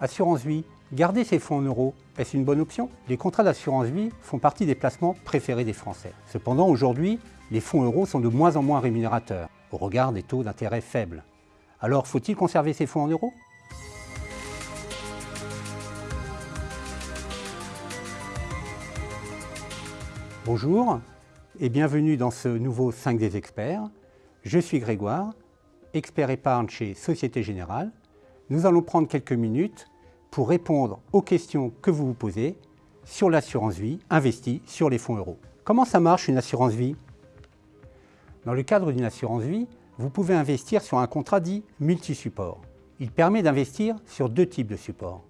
Assurance vie, garder ses fonds en euros, est-ce une bonne option? Les contrats d'assurance vie font partie des placements préférés des Français. Cependant, aujourd'hui, les fonds euros sont de moins en moins rémunérateurs, au regard des taux d'intérêt faibles. Alors, faut-il conserver ses fonds en euros? Bonjour et bienvenue dans ce nouveau 5 des experts. Je suis Grégoire, expert épargne chez Société Générale. Nous allons prendre quelques minutes pour répondre aux questions que vous vous posez sur l'assurance vie investie sur les fonds euros. Comment ça marche une assurance vie? Dans le cadre d'une assurance vie, vous pouvez investir sur un contrat dit multi-support. Il permet d'investir sur deux types de supports.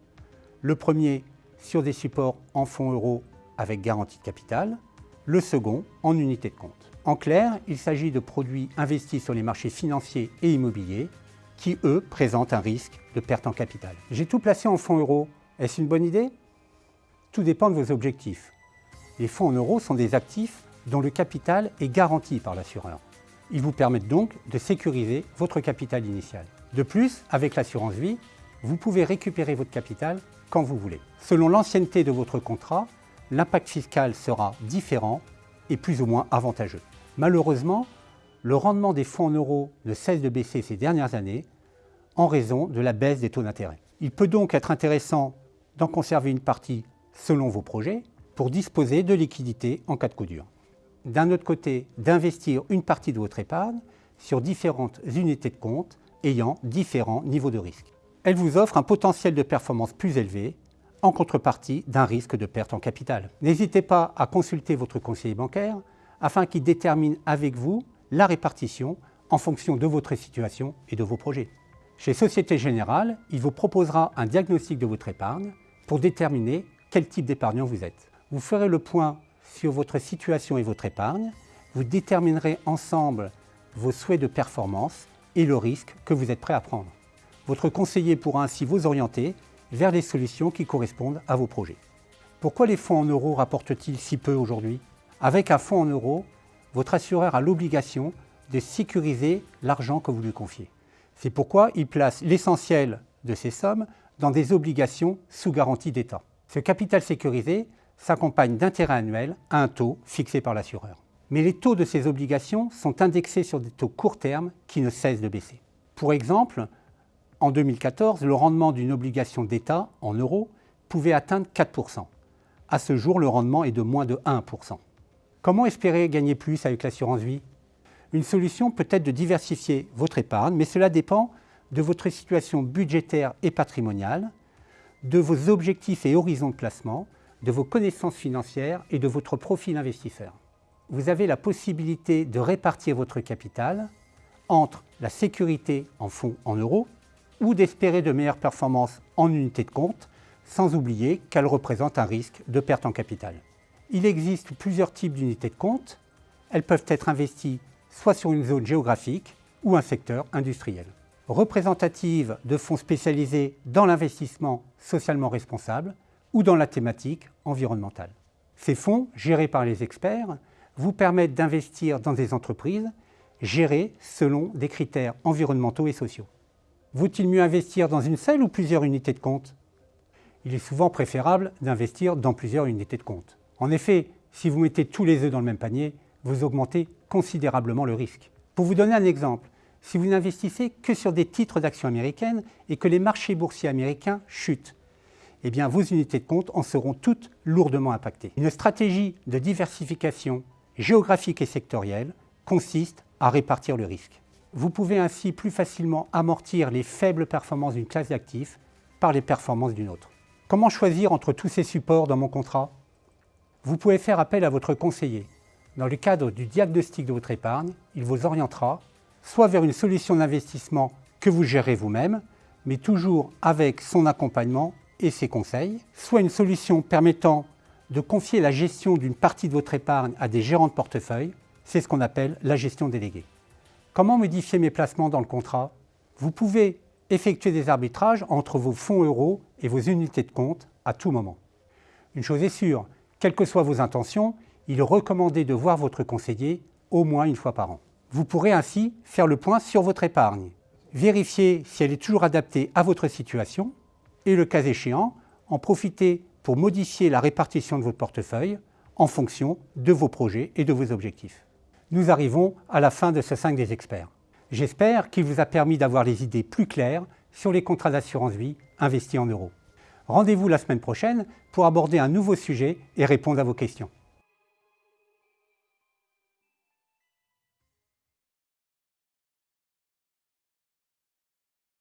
Le premier, sur des supports en fonds euros avec garantie de capital. Le second, en unité de compte. En clair, il s'agit de produits investis sur les marchés financiers et immobiliers qui, eux, présentent un risque de perte en capital. J'ai tout placé en fonds euros. Est-ce une bonne idée? Tout dépend de vos objectifs. Les fonds en euros sont des actifs dont le capital est garanti par l'assureur. Ils vous permettent donc de sécuriser votre capital initial. De plus, avec l'assurance vie, vous pouvez récupérer votre capital quand vous voulez. Selon l'ancienneté de votre contrat, l'impact fiscal sera différent et plus ou moins avantageux. Malheureusement, le rendement des fonds en euros ne cesse de baisser ces dernières années en raison de la baisse des taux d'intérêt. Il peut donc être intéressant d'en conserver une partie selon vos projets pour disposer de liquidités en cas de coup dur. D'un autre côté, d'investir une partie de votre épargne sur différentes unités de compte ayant différents niveaux de risque. Elle vous offre un potentiel de performance plus élevé en contrepartie d'un risque de perte en capital. N'hésitez pas à consulter votre conseiller bancaire afin qu'il détermine avec vous la répartition en fonction de votre situation et de vos projets. Chez Société Générale, il vous proposera un diagnostic de votre épargne pour déterminer quel type d'épargnant vous êtes. Vous ferez le point sur votre situation et votre épargne, vous déterminerez ensemble vos souhaits de performance et le risque que vous êtes prêt à prendre. Votre conseiller pourra ainsi vous orienter vers les solutions qui correspondent à vos projets. Pourquoi les fonds en euros rapportent-ils si peu aujourd'hui? Avec un fonds en euros, votre assureur a l'obligation de sécuriser l'argent que vous lui confiez. C'est pourquoi il place l'essentiel de ces sommes dans des obligations sous garantie d'État. Ce capital sécurisé s'accompagne d'intérêts annuels à un taux fixé par l'assureur. Mais les taux de ces obligations sont indexés sur des taux court terme qui ne cessent de baisser. Pour exemple, en 2014, le rendement d'une obligation d'État en euros pouvait atteindre 4% À ce jour, le rendement est de moins de 1% Comment espérer gagner plus avec l'assurance vie? Une solution peut être de diversifier votre épargne, mais cela dépend de votre situation budgétaire et patrimoniale, de vos objectifs et horizons de placement, de vos connaissances financières et de votre profil investisseur. Vous avez la possibilité de répartir votre capital entre la sécurité en fonds en euros ou d'espérer de meilleures performances en unité de compte, sans oublier qu'elle représente un risque de perte en capital. Il existe plusieurs types d'unités de compte. Elles peuvent être investies soit sur une zone géographique ou un secteur industriel. Représentatives de fonds spécialisés dans l'investissement socialement responsable ou dans la thématique environnementale. Ces fonds, gérés par les experts, vous permettent d'investir dans des entreprises gérées selon des critères environnementaux et sociaux. Vaut-il mieux investir dans une seule ou plusieurs unités de compte? Il est souvent préférable d'investir dans plusieurs unités de compte. En effet, si vous mettez tous les œufs dans le même panier, vous augmentez considérablement le risque. Pour vous donner un exemple, si vous n'investissez que sur des titres d'actions américaines et que les marchés boursiers américains chutent, eh bien vos unités de compte en seront toutes lourdement impactées. Une stratégie de diversification géographique et sectorielle consiste à répartir le risque. Vous pouvez ainsi plus facilement amortir les faibles performances d'une classe d'actifs par les performances d'une autre. Comment choisir entre tous ces supports dans mon contrat? Vous pouvez faire appel à votre conseiller. Dans le cadre du diagnostic de votre épargne, il vous orientera soit vers une solution d'investissement que vous gérez vous-même, mais toujours avec son accompagnement et ses conseils, soit une solution permettant de confier la gestion d'une partie de votre épargne à des gérants de portefeuille, c'est ce qu'on appelle la gestion déléguée. Comment modifier mes placements dans le contrat? Vous pouvez effectuer des arbitrages entre vos fonds euros et vos unités de compte à tout moment. Une chose est sûre, quelles que soient vos intentions, il est recommandé de voir votre conseiller au moins une fois par an. Vous pourrez ainsi faire le point sur votre épargne, vérifier si elle est toujours adaptée à votre situation et le cas échéant, en profiter pour modifier la répartition de votre portefeuille en fonction de vos projets et de vos objectifs. Nous arrivons à la fin de ce 5 des experts. J'espère qu'il vous a permis d'avoir les idées plus claires sur les contrats d'assurance vie investis en euros. Rendez-vous la semaine prochaine pour aborder un nouveau sujet et répondre à vos questions.